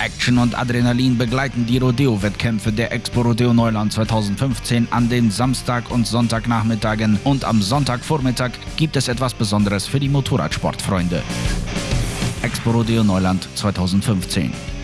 Action und Adrenalin begleiten die Rodeo-Wettkämpfe der Expo Rodeo Neuland 2015 an den Samstag- und Sonntagnachmittagen und am Sonntagvormittag gibt es etwas Besonderes für die Motorradsportfreunde. Expo Rodeo Neuland 2015